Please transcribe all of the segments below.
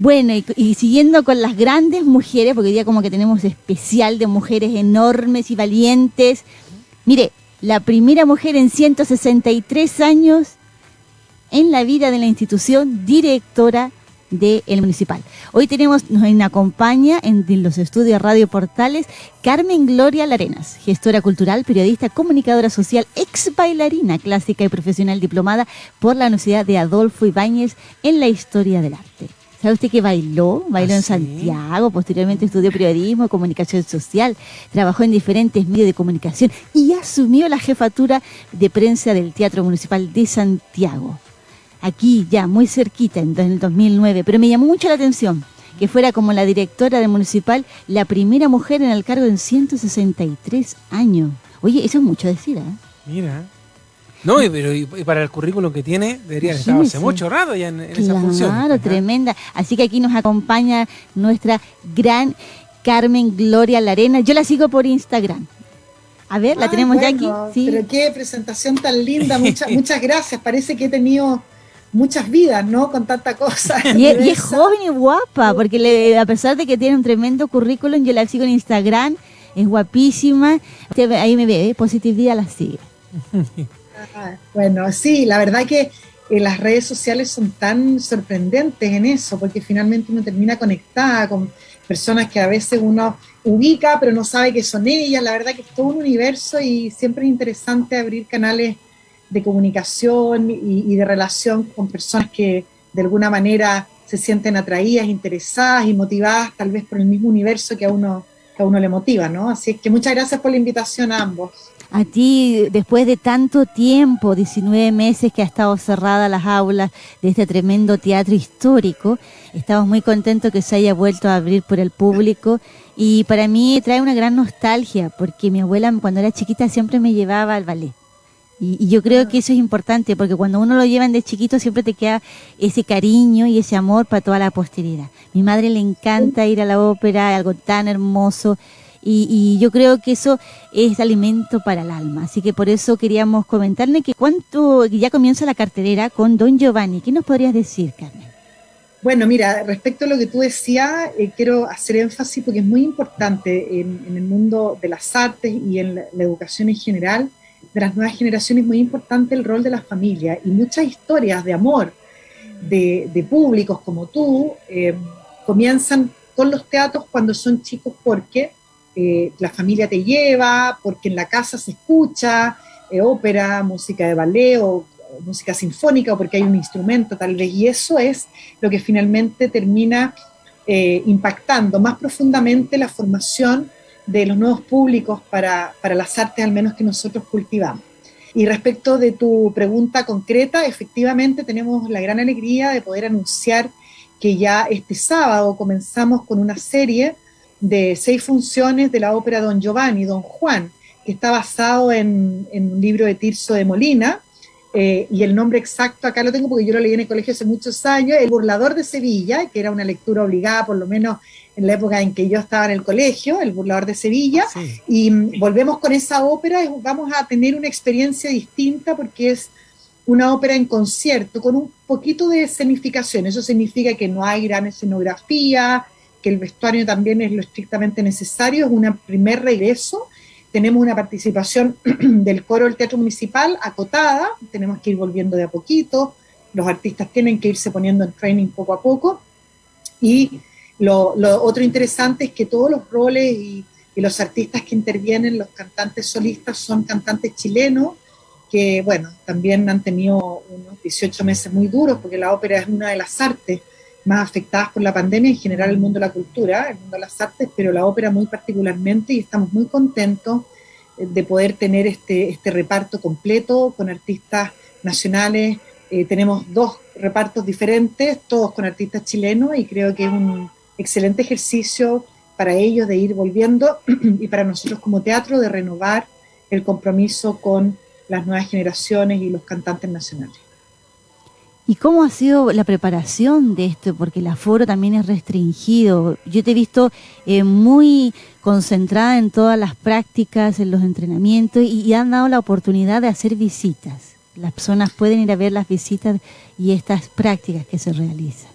Bueno, y, siguiendo con las grandes mujeres, porque hoy día como que tenemos especial de mujeres enormes y valientes. Mire, la primera mujer en 163 años en la vida de la institución, directora del municipal. Hoy tenemos, nos acompaña en, los estudios Radio Portales Carmen Gloria Larenas, gestora cultural, periodista, comunicadora social, ex bailarina clásica y profesional diplomada por la Universidad de Adolfo Ibáñez en la historia del arte. ¿Sabe usted que bailó? Bailó en ¿Ah, Santiago, posteriormente estudió periodismo, comunicación social, trabajó en diferentes medios de comunicación y asumió la jefatura de prensa del Teatro Municipal de Santiago aquí ya muy cerquita en el 2009, pero me llamó mucho la atención que fuera como la directora del municipal la primera mujer en el cargo en 163 años. Oye, eso es mucho decir, ¿eh? Mira. No, pero y para el currículum que tiene, debería estar hace mucho rato ya en, esa función. Claro, tremenda. Así que aquí nos acompaña nuestra gran Carmen Gloria Larena. Yo la sigo por Instagram. A ver, la tenemos ya aquí. ¿Sí? Pero qué presentación tan linda. Muchas, muchas gracias. Parece que he tenido muchas vidas, ¿no? Con tanta cosa. Y, es joven y guapa, porque le, a pesar de que tiene un tremendo currículum, yo la sigo en Instagram, es guapísima. Ahí me ve, ¿eh? positividad la sigue. Bueno, sí, la verdad que eh, las redes sociales son tan sorprendentes en eso, porque finalmente uno termina conectada con personas que a veces uno ubica, pero no sabe que son ellas. La verdad que es todo un universo y siempre es interesante abrir canales de comunicación y, de relación con personas que de alguna manera se sienten atraídas, interesadas y motivadas tal vez por el mismo universo que a uno, que a uno le motiva, ¿no? Así es que muchas gracias por la invitación a ambos. A ti, después de tanto tiempo, 19 meses que ha estado cerrada las aulas de este tremendo teatro histórico, estamos muy contentos que se haya vuelto a abrir por el público y para mí trae una gran nostalgia porque mi abuela cuando era chiquita siempre me llevaba al ballet. Y, yo creo que eso es importante, porque cuando uno lo llevan de chiquito siempre te queda ese cariño y ese amor para toda la posteridad. Mi madre le encanta ir a la ópera, algo tan hermoso, y, yo creo que eso es alimento para el alma. Así que por eso queríamos comentarle que cuánto, ya comienza la cartelera con Don Giovanni. ¿Qué nos podrías decir, Carmen? Bueno, mira, respecto a lo que tú decías, eh, quiero hacer énfasis porque es muy importante en, el mundo de las artes y en la educación en general de las nuevas generaciones muy importante el rol de la familia y muchas historias de amor de, públicos como tú eh, comienzan con los teatros cuando son chicos porque eh, la familia te lleva, porque en la casa se escucha eh, ópera, música de ballet o, música sinfónica o porque hay un instrumento tal vez y eso es lo que finalmente termina impactando más profundamente la formación de los nuevos públicos para, para las artes al menos que nosotros cultivamos. Y respecto de tu pregunta concreta, efectivamente tenemos la gran alegría de poder anunciar que ya este sábado comenzamos con una serie de seis funciones de la ópera Don Giovanni, Don Juan, que está basado en, en un libro de Tirso de Molina, eh, y el nombre exacto acá lo tengo porque yo lo leí en el colegio hace muchos años, El burlador de Sevilla, que era una lectura obligada por lo menos en la época en que yo estaba en el colegio, El burlador de Sevilla, y mm, volvemos con esa ópera, y vamos a tener una experiencia distinta porque es una ópera en concierto con un poquito de escenificación, eso significa que no hay gran escenografía, que el vestuario también es lo estrictamente necesario, es un primer regreso tenemos una participación del coro del Teatro Municipal acotada, tenemos que ir volviendo de a poquito, los artistas tienen que irse poniendo en training poco a poco. Y lo, otro interesante es que todos los roles y, los artistas que intervienen, los cantantes solistas, son cantantes chilenos, que bueno, también han tenido unos 18 meses muy duros, porque la ópera es una de las artes más afectadas por la pandemia, en general el mundo de la cultura, el mundo de las artes, pero la ópera muy particularmente, y estamos muy contentos eh, de poder tener este, este reparto completo con artistas nacionales. Eh, tenemos dos repartos diferentes, todos con artistas chilenos, y creo que es un excelente ejercicio para ellos de ir volviendo y para nosotros como teatro de renovar el compromiso con las nuevas generaciones y los cantantes nacionales. ¿Y cómo ha sido la preparación de esto? Porque el aforo también es restringido. Yo te he visto eh, muy concentrada en todas las prácticas, en los entrenamientos y, han dado la oportunidad de hacer visitas. Las personas pueden ir a ver las visitas y estas prácticas que se realizan.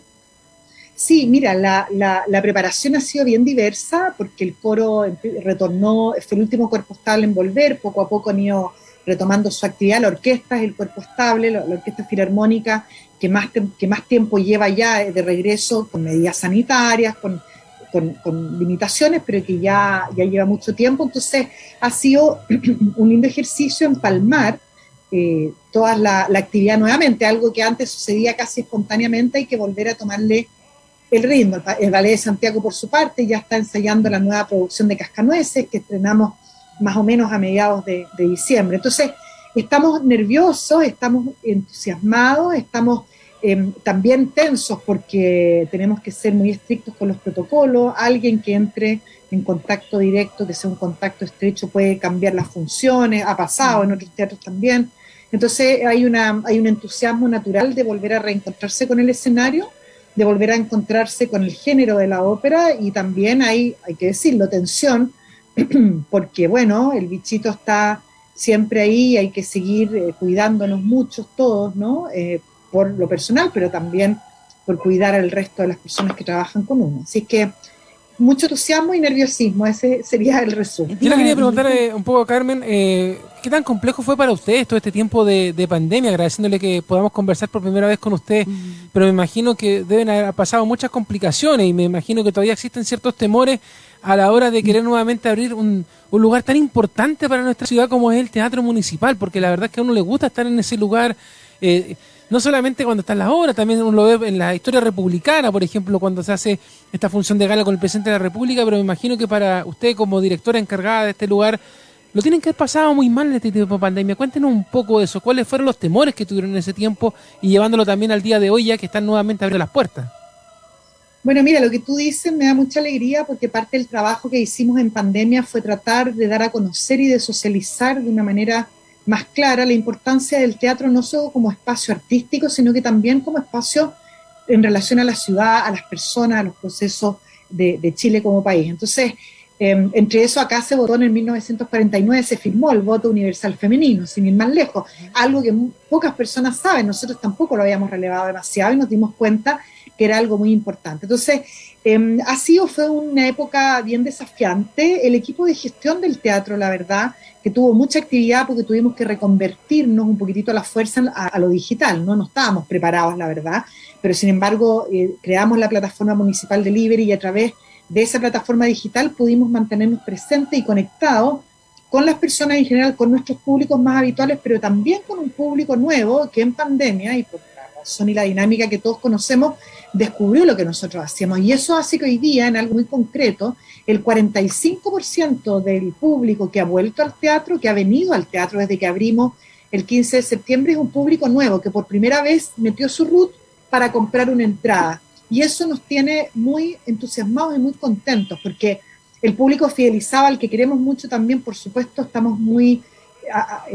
Sí, mira, la, la, preparación ha sido bien diversa porque el coro retornó, fue el último cuerpo estable en volver, poco a poco han ido retomando su actividad, la orquesta es el cuerpo estable, la, orquesta filarmónica que más, que más tiempo lleva ya de regreso con medidas sanitarias, con, con, limitaciones, pero que ya, ya lleva mucho tiempo, entonces ha sido un lindo ejercicio empalmar eh, toda la, la actividad nuevamente, algo que antes sucedía casi espontáneamente, hay que volver a tomarle el ritmo. El Ballet de Santiago, por su parte, ya está ensayando la nueva producción de Cascanueces, que estrenamos más o menos a mediados de, diciembre. Entonces, estamos nerviosos, estamos entusiasmados, estamos em, también tensos porque tenemos que ser muy estrictos con los protocolos. Alguien que entre en contacto directo, que sea un contacto estrecho, puede cambiar las funciones, ha pasado en otros teatros también. Entonces hay, una, hay un entusiasmo natural de volver a reencontrarse con el escenario de volver a encontrarse con el género de la ópera y también hay, hay que decirlo, tensión, porque bueno, el bichito está siempre ahí, hay que seguir eh, cuidándonos muchos todos, ¿no? Eh, por lo personal, pero también por cuidar al resto de las personas que trabajan con uno. Así que mucho entusiasmo y nerviosismo, ese sería el resumen. Yo le quería preguntar eh, un poco a Carmen, eh, ¿qué tan complejo fue para ustedes todo este tiempo de, pandemia? Agradeciéndole que podamos conversar por primera vez con usted, pero me imagino que deben haber pasado muchas complicaciones y me imagino que todavía existen ciertos temores a la hora de querer nuevamente abrir un, lugar tan importante para nuestra ciudad como es el Teatro Municipal, porque la verdad es que a uno le gusta estar en ese lugar. Eh, no solamente cuando está en la obra, también uno lo ve en la historia republicana, por ejemplo, cuando se hace esta función de gala con el presidente de la República, pero me imagino que para usted como directora encargada de este lugar, lo tienen que haber pasado muy mal en este tiempo de pandemia. Cuéntenos un poco de eso, cuáles fueron los temores que tuvieron en ese tiempo y llevándolo también al día de hoy ya que están nuevamente abriendo las puertas. Bueno, mira, lo que tú dices me da mucha alegría porque parte del trabajo que hicimos en pandemia fue tratar de dar a conocer y de socializar de una manera más clara la importancia del teatro no solo como espacio artístico, sino que también como espacio en relación a la ciudad, a las personas, a los procesos de, Chile como país. Entonces, em, entre eso acá se votó en 1949, se firmó el voto universal femenino, sin ir más lejos, algo que pocas personas saben, nosotros tampoco lo habíamos relevado demasiado y nos dimos cuenta que era algo muy importante. Entonces, eh, ha sido, fue una época bien desafiante. El equipo de gestión del teatro, la verdad, que tuvo mucha actividad porque tuvimos que reconvertirnos un poquitito a la fuerza a, lo digital, ¿no? No estábamos preparados, la verdad, pero sin embargo eh, creamos la plataforma municipal Delivery y a través de esa plataforma digital pudimos mantenernos presentes y conectados con las personas en general, con nuestros públicos más habituales, pero también con un público nuevo que en pandemia y por son y la dinámica que todos conocemos, descubrió lo que nosotros hacíamos. Y eso hace que hoy día, en algo muy concreto, el 45% del público que ha vuelto al teatro, que ha venido al teatro desde que abrimos el 15 de septiembre, es un público nuevo que por primera vez metió su root para comprar una entrada. Y eso nos tiene muy entusiasmados y muy contentos, porque el público fidelizado al que queremos mucho también, por supuesto, estamos muy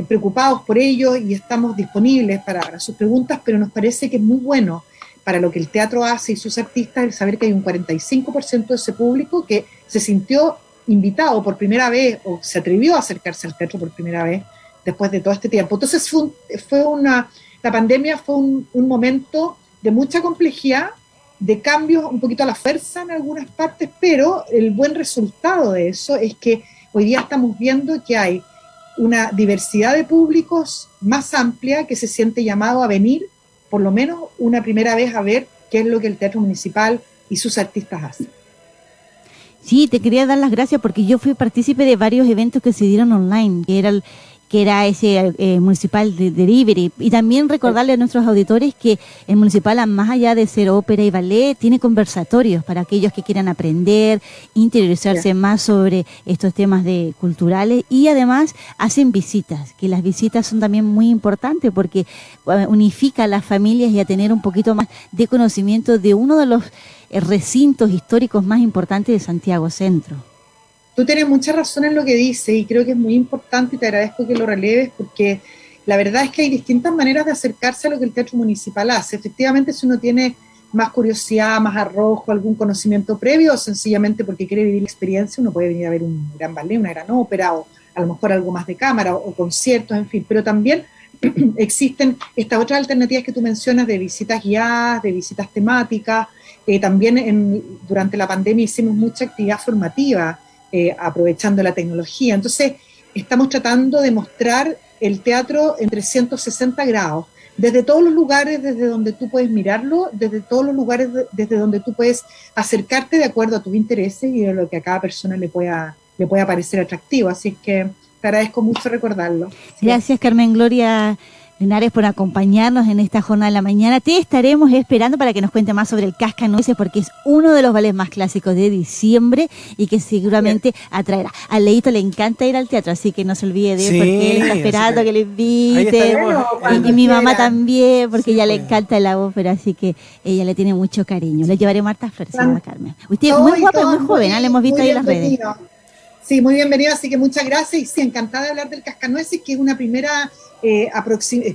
preocupados por ello y estamos disponibles para, sus preguntas, pero nos parece que es muy bueno para lo que el teatro hace y sus artistas el saber que hay un 45% de ese público que se sintió invitado por primera vez o se atrevió a acercarse al teatro por primera vez después de todo este tiempo. Entonces fue, una, la pandemia fue un, un, momento de mucha complejidad, de cambios un poquito a la fuerza en algunas partes, pero el buen resultado de eso es que hoy día estamos viendo que hay una diversidad de públicos más amplia que se siente llamado a venir, por lo menos una primera vez, a ver qué es lo que el Teatro Municipal y sus artistas hacen. Sí, te quería dar las gracias porque yo fui partícipe de varios eventos que se dieron online, que era el, que era ese eh, municipal de delivery. Y también recordarle a nuestros auditores que el municipal, más allá de ser ópera y ballet, tiene conversatorios para aquellos que quieran aprender, interiorizarse más sobre estos temas de culturales y además hacen visitas, que las visitas son también muy importantes porque unifica a las familias y a tener un poquito más de conocimiento de uno de los eh, recintos históricos más importantes de Santiago Centro. Tú tienes mucha razón en lo que dices y creo que es muy importante y te agradezco que lo releves porque la verdad es que hay distintas maneras de acercarse a lo que el teatro municipal hace. Efectivamente, si uno tiene más curiosidad, más arrojo, algún conocimiento previo, o sencillamente porque quiere vivir la experiencia, uno puede venir a ver un gran ballet, una gran ópera, o a lo mejor algo más de cámara, o, conciertos, en fin. Pero también existen estas otras alternativas que tú mencionas de visitas guiadas, de visitas temáticas, Eh, también en, durante la pandemia hicimos mucha actividad formativa, eh, aprovechando la tecnología. Entonces, estamos tratando de mostrar el teatro en 360 grados, desde todos los lugares desde donde tú puedes mirarlo, desde todos los lugares desde donde tú puedes acercarte de acuerdo a tus intereses y de lo que a cada persona le pueda, le pueda parecer atractivo. Así que te agradezco mucho recordarlo. Gracias, Carmen Gloria. Linares por acompañarnos en esta jornada de la mañana. Te estaremos esperando para que nos cuente más sobre el Cascanueces porque es uno de los ballets más clásicos de diciembre y que seguramente atraerá. A Leito le encanta ir al teatro, así que no se olvide de porque él está esperando que, le invite. y, mi mamá también, porque ella le encanta la ópera, así que ella le tiene mucho cariño. Le llevaré Marta Flores, a Carmen. Usted es muy guapa y muy joven, ¿ah? le hemos visto ahí en las redes. Sí, muy bienvenido, así que muchas gracias. Y sí, encantada de hablar del Cascanueces, que es una primera eh,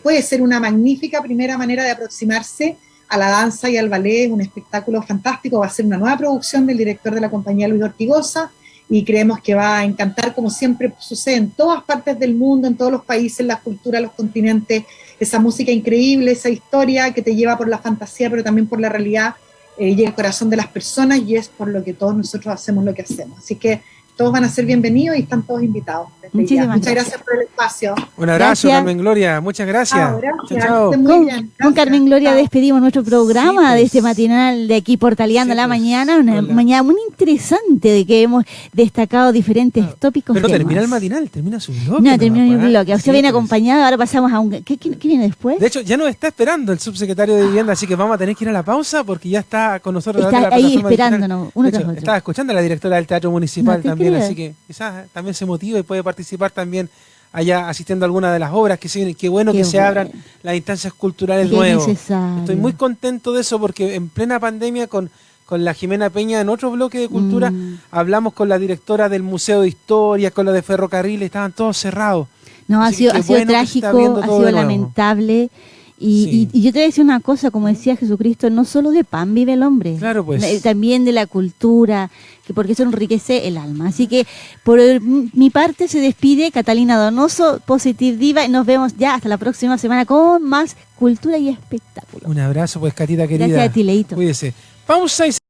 puede ser una magnífica primera manera de aproximarse a la danza y al ballet, un espectáculo fantástico, va a ser una nueva producción del director de la compañía Luis Ortigosa y creemos que va a encantar como siempre sucede en todas partes del mundo, en todos los países, las culturas, los continentes, esa música increíble, esa historia que te lleva por la fantasía pero también por la realidad, eh, llega al corazón de las personas y es por lo que todos nosotros hacemos lo que hacemos. Así que todos van a ser bienvenidos y están todos invitados. Muchas gracias. por el espacio. Un abrazo, Carmen Gloria. Muchas gracias. Ah, Chao, Con, Carmen Gloria despedimos nuestro programa de este matinal de aquí Portaleando la mañana. Una mañana muy interesante de que hemos destacado diferentes tópicos. Pero termina el matinal, termina su bloque. No, termina mi bloque. Usted viene acompañado, ahora pasamos a un... ¿Qué, viene después? De hecho, ya nos está esperando el subsecretario de Vivienda, así que vamos a tener que ir a la pausa porque ya está con nosotros. Está ahí esperándonos, uno tras otro. Estaba escuchando a la directora del Teatro Municipal también, así que quizás también se motiva y puede participar también allá asistiendo a alguna de las obras que se vienen. Qué bueno que se abran las instancias culturales nuevas. Estoy muy contento de eso porque en plena pandemia con, con la Jimena Peña en otro bloque de cultura mm. hablamos con la directora del Museo de Historia, con la de Ferrocarriles, estaban todos cerrados. No, ha sido, ha sido trágico, ha sido lamentable. Y, yo te voy a decir una cosa, como decía Jesucristo, no solo de pan vive el hombre, claro, pues. Eh, también de la cultura, que porque eso enriquece el alma. Así que por mi parte se despide Catalina Donoso, Positive Diva, y nos vemos ya hasta la próxima semana con más cultura y espectáculo. Un abrazo, pues, Catita querida. Gracias a ti, Leito. Cuídese. Pausa y